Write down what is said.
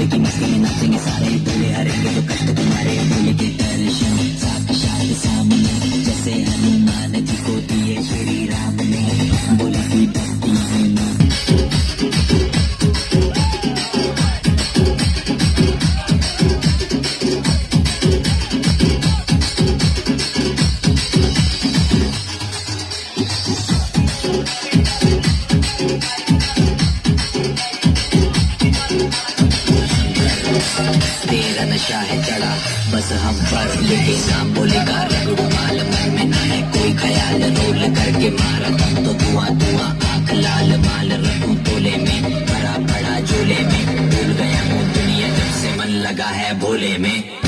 लेकिन इसके लिए नर्सिंग सारे बोले हरेंगे जो कष्ट तुम्हारे बोले तेरा नशा है चढ़ा। बस हम पर लेके नाम बोलेगा रगड़ू माल मन में ना है कोई ख्याल। रोल करके मारा तुम तो धुआँ धुआँ आँख लाल माल। रखूँ तोले में, भरा पड़ा झोले में। भूल गया हूँ दुनिया, जब से मन लगा है भोले में।